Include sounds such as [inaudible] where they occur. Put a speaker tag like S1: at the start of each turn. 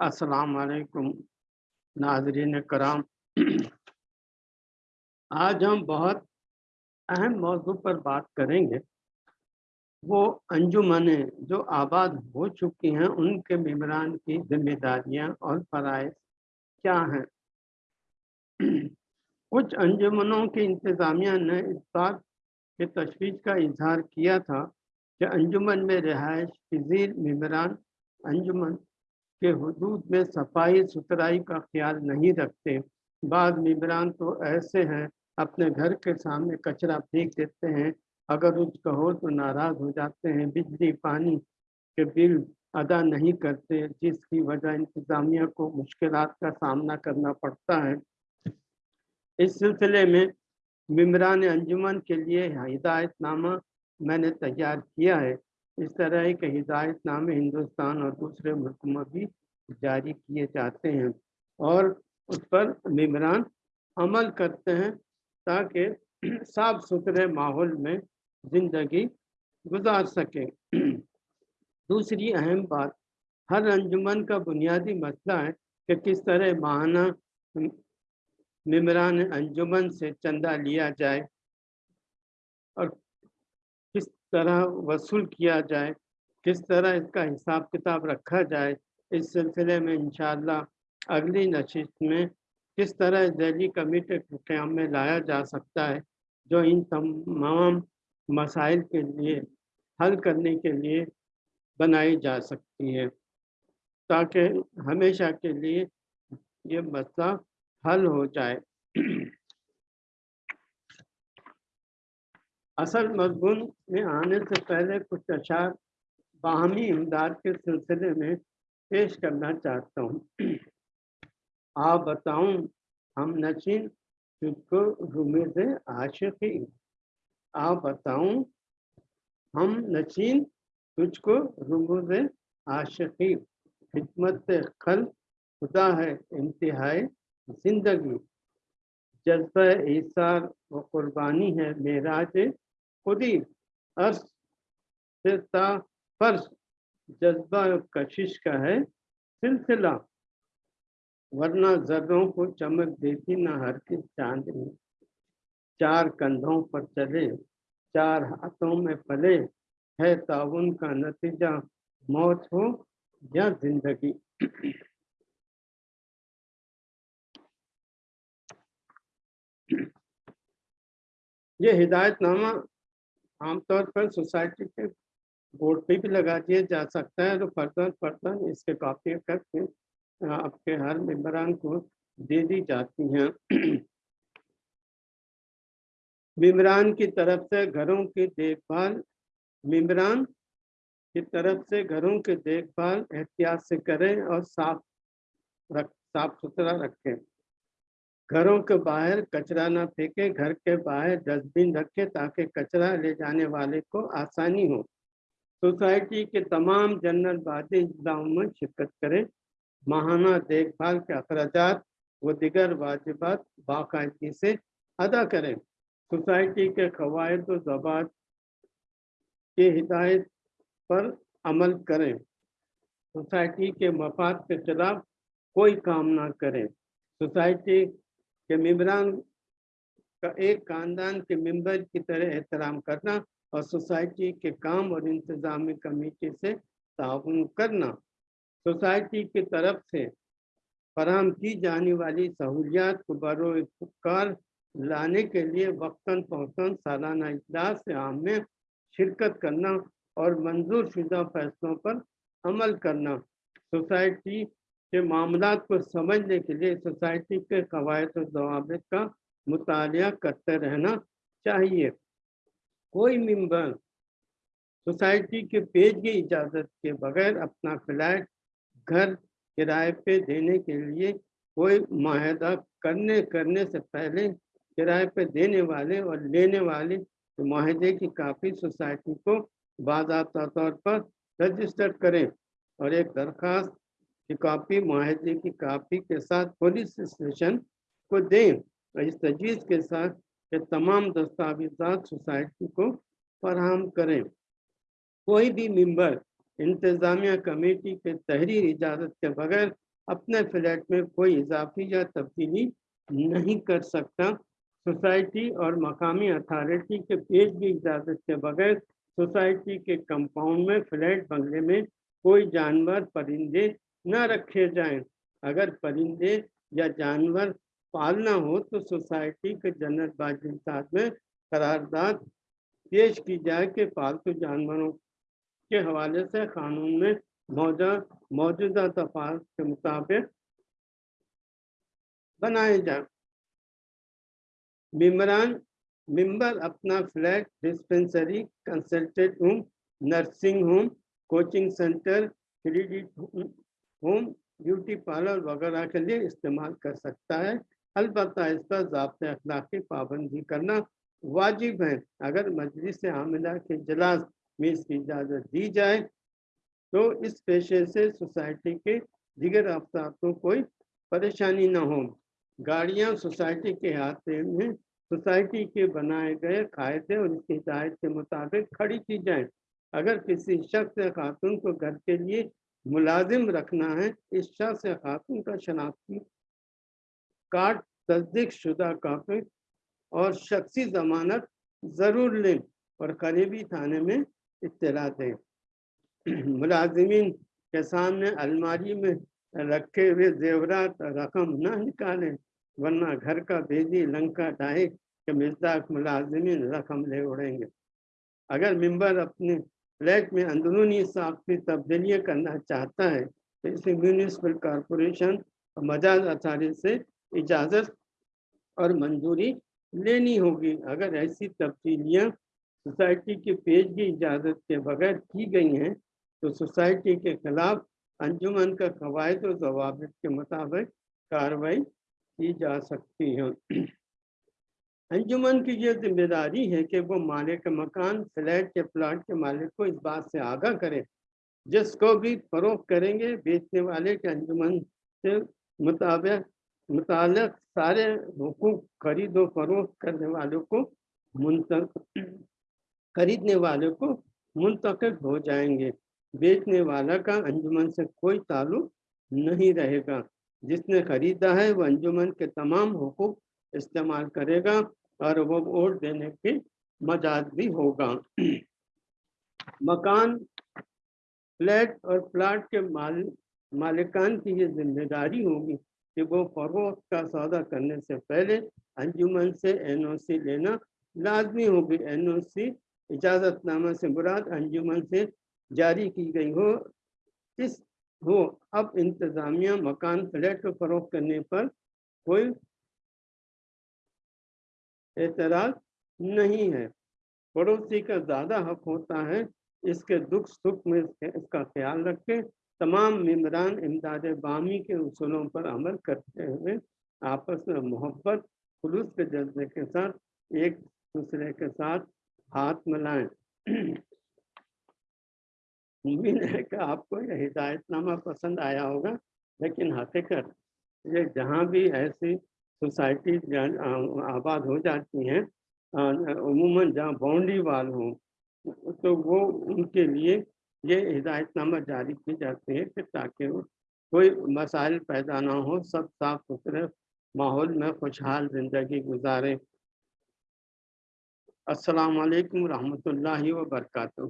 S1: अस्सलाम नाजरीन कराम। आज हम बहुत अहम मौजू पर बात करेंगे। वो अंजुमने जो आबाद हो चुकी हैं, उनके मेम्बरान की जिम्मेदारियाँ और फ़राइज क्या हैं? कुछ अंजुमनों की इंतज़ामिया ने इस बात के तशवीश का इजहार किया था कि अंजुमन में रिहाइश पजीर मम्बरान अंजुमन के हदूद में सफ़ाई सुथराई का ख्याल नहीं रखते। बाद मम्बरान तो ऐसे हैं, अपने घर के सामने कचरा फेंक देते हैं। अगर उस कहो तो नाराज़ हो जाते हैं, बिजली, पानी के बिल अदा नहीं करते, जिसकी वजह इंतज़ामिया को मुश्किल का सामना करना पड़ता है। इस सिलसिले में मम्बरान अंजुमन के लिए हिदायतनामा मैंने तैयार किया है। इस तरह के हिदायतनामे हिंदुस्तान और दूसरे मुल्क में भी जारी किए जाते हैं और उस पर मम्बरान अमल करते हैं ताकि साफ़ सुथरे माहौल में ज़िंदगी गुजार सकें। दूसरी अहम बात, हर अंजुमन का बुनियादी मसला है कि किस तरह माहाना मम्बरान अंजुमन से चंदा लिया जाए और तरह वसूल किया जाए, किस तरह इसका हिसाब किताब रखा जाए, इस सिलसिले में इन अगली नशिस्त में किस तरह जैली कमेटी के क्याम में लाया जा सकता है, जो इन तमाम मसाइल के लिए, हल करने के लिए बनाई जा सकती है। ताकि हमेशा के लिए ये मसला हल हो जाए। असल मजमून में आने से पहले कुछ अशार बाहमी इमदाद के सिलसिले में पेश करना चाहता हूँ। आप बताऊँ, हम नशीन तुझको रुमे से आशिकी। आप बताऊँ, हम नशीन तुझको रुमो से आशिकी। खिदमत खल खुदा है, इंतहाई ज़िंदगी। जज्ब ईसार व कुर्बानी है, मेराज खुदी अर्श फर्श जज्बा कशिश का है सिलसिला। वरना जर्रों को चमक देती न हर किस चांदनी चार कंधों पर चले, चार हाथों में पले। है ताउन का नतीजा, मौत हो या ज़िंदगी। ये हिदायतनामा आमतौर पर सोसाइटी के बोर्ड पे भी लगा दिया जा सकता है तो फर्दन फर्दन इसके कॉपी करके आपके हर मेम्बरान को दे दी जाती हैं। मेम्बरान की तरफ़ से घरों की देखभाल मेम्बरान की तरफ़ से घरों की देखभाल एहतियात से करें और साफ़ रख, साफ़ सुथरा रखें। घरों के बाहर कचरा ना फेंके, घर के बाहर डस्टबिन रखे ताकि कचरा ले जाने वाले को आसानी हो। सोसाइटी के तमाम जनरल बादी अजलाओं में शिरकत करें। माहाना देखभाल के अखराज व दिगर वाजिबात बाकायदगी से अदा करें। सोसाइटी के कवायद जबात के हिदायत पर अमल करें। सोसाइटी के मफाद के खिलाफ कोई काम ना करें। सोसाइटी के मेम्बरान का एक खानदान के मेंबर की तरह एहतराम करना और सोसाइटी के काम और इंतजामी कमेटी से ताउन करना। सोसाइटी की तरफ़ से फराम की जाने वाली सहूलियात को बरोकार लाने के लिए वक्ता फ़ौता सालाना इजलास आम में शिरकत करना और मंजूर शुदा फैसलों पर अमल करना। सोसाइटी के मामला को समझने के लिए सोसाइटी के कवायद जवाब का मुताल करते रहना चाहिए। कोई मेंबर सोसाइटी के पेज की इजाज़त के बगैर अपना फ्लैट, घर, किराए पे देने के लिए कोई माहदा करने करने से पहले किराए पे देने वाले और लेने वाले माहदे की काफ़ी सोसाइटी को बाज़ा तौर पर रजिस्टर करें और एक दरख्वास्त की कापी माहे की कापी के साथ पुलिस स्टेशन को दें और इस तजवीज़ के साथ के तमाम दस्तावेजा सोसाइटी को फराहम करें। कोई भी मेंबर इंतजामिया कमेटी के तहरीर इजाज़त के बगैर अपने फ्लैट में कोई इजाफी या तब्दीली नहीं कर सकता। सोसाइटी और मकामी अथॉरिटी के पेश की इजाज़त के बगैर सोसाइटी के कंपाउंड में फ्लैट बंगले में कोई जानवर परिंदे न रखे जाएँ। अगर परिंदे या जानवर पालना हो तो सोसाइटी के जनरल बाजिंदात में करारदाद पेश की जाए कि पालतू जानवरों के हवाले से कानून में मौजूदा मौजूदा तफात के मुताबिक बनाए जाए। मिमरान मिम्बर अपना flat, dispensary, consultant home nursing home, coaching centre, credit home beauty parlour वगैरह के लिए इस्तेमाल कर सकता है। अलबत् इस पर जबते अखलाक की पाबंदी करना वाजिब है। अगर मजलिस आमिला के इजलास में इसकी इजाज़त दी जाए तो इस पेशे से सोसाइटी के दिगर अफसार को कोई परेशानी ना हो। गाड़ियाँ सोसाइटी के हाथे में सोसाइटी के बनाए गए कायदे और इसकी हिदायत के मुताबिक खड़ी की जाए। अगर किसी शख्स या खातून को घर के लिए मुलाजिम रखना है शख्स या खातून का शनाख्ती कार्ड तस्दीक शुदा काफ़ी और शख्सी जमानत ज़रूर लें और करीबी थाने में इतला दें। मुलाजमीन के सामने अलमारी में रखे हुए जेवरात रकम न निकालें, वरना घर का बेदी लंका डाहे के मिजदाक मुलाजमीन रकम ले उड़ेंगे। अगर मेंबर अपने फ्लैट में अंदरूनी साख्ती तब्दीलियाँ करना चाहता है तो इसे म्यूनिसपल कॉरपोरेशन और मजाज अथारी से इजाज़त और मंजूरी लेनी होगी। अगर ऐसी तब्दीलियाँ सोसाइटी के पेज की इजाज़त के बगैर की गई हैं तो सोसाइटी के खिलाफ अंजुमन का कवायद और जवाब के मुताबिक कार्रवाई की जा सकती है। अंजुमन की ये ज़िम्मेदारी है कि वो मालिक मकान, फ्लैट के प्लाट के मालिक को इस बात से आगाह करे। जिसको भी फरोख करेंगे, बेचने वाले के अंजुमन से मुताबिक, मुतालिक सारे हुकूक खरीदो फरोख करने वालों को मुंतक, खरीदने वाले को मुंतकद हो जाएँगे। बेचने वाला का अंजुमन से कोई ताल्लुक नहीं रहेगा। जिसने खरीदा है वह अंजुमन के तमाम हकूक इस्तेमाल करेगा। और वो वोट देने के मजाज भी होगा। मकान, फ्लैट और प्लाट के माल, मालिकान की ये ज़िम्मेदारी होगी कि वो फरोख्त का सौदा करने से पहले अंजुमन से एनओसी लेना लाजमी होगी। एनओसी इजाज़तनामा से मुराद अंजुमन से जारी की गई हो। इस हो, अब इंतज़ामिया मकान, फ्लैट को फरोख करने पर कोई एतराज़ नहीं है। पड़ोसी का ज़्यादा हक होता है, इसके दुख सुख में इसका ख्याल रखें। तमाम मम्बरान इमदाद बामी के उसूलों पर अमल करते हुए आपस में मोहब्बत, खुलूस के जज्बे के साथ, एक दूसरे के साथ हाथ मिलाएँ। [clears throat] उम्मीद है कि आपको यह हिदायतनामा पसंद आया होगा, लेकिन हकीकत ये जहाँ भी ऐसी सोसाइटी आबाद हो जाती हैं उमूमन जहाँ बाउंड्री वाल हों तो वो उनके लिए ये हिदायतनामा जारी की जाती है कि ताकि कोई मसाइल पैदा ना हो, सब साफ़ सुथरे माहौल में खुशहाल ज़िंदगी गुजारें। अस्सलाम वालेकुम रहमतुल्लाहि व बरकातहू